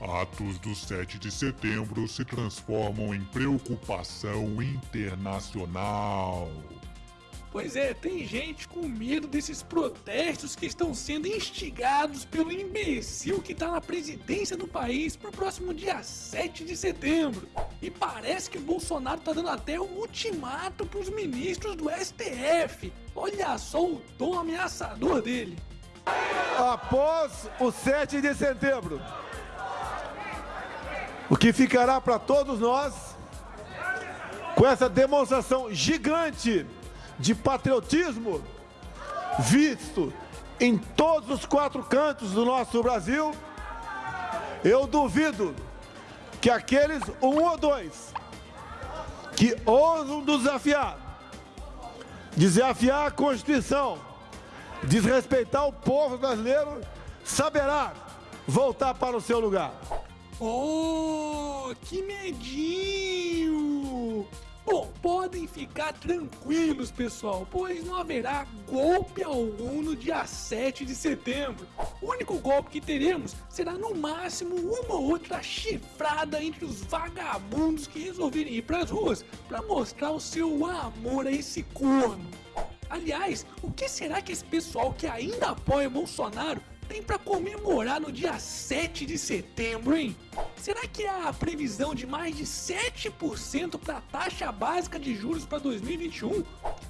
atos do 7 de setembro se transformam em preocupação internacional. Pois é, tem gente com medo desses protestos que estão sendo instigados pelo imbecil que tá na presidência do país pro próximo dia 7 de setembro. E parece que o Bolsonaro tá dando até um ultimato pros ministros do STF. Olha só o tom ameaçador dele. Após o 7 de setembro, o que ficará para todos nós com essa demonstração gigante de patriotismo visto em todos os quatro cantos do nosso Brasil, eu duvido que aqueles um ou dois que ousam desafiar, desafiar a Constituição, desrespeitar o povo brasileiro, saberá voltar para o seu lugar. Oh, que medinho! Bom, podem ficar tranquilos, pessoal, pois não haverá golpe algum no dia 7 de setembro. O único golpe que teremos será no máximo uma ou outra chifrada entre os vagabundos que resolverem ir para as ruas para mostrar o seu amor a esse corno. Aliás, o que será que esse pessoal que ainda apoia Bolsonaro tem para comemorar no dia 7 de setembro, hein? Será que a previsão de mais de 7% para a taxa básica de juros para 2021?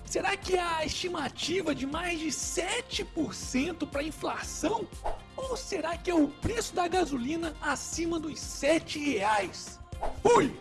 Será que a estimativa de mais de 7% para inflação? Ou será que é o preço da gasolina acima dos 7 reais? Fui!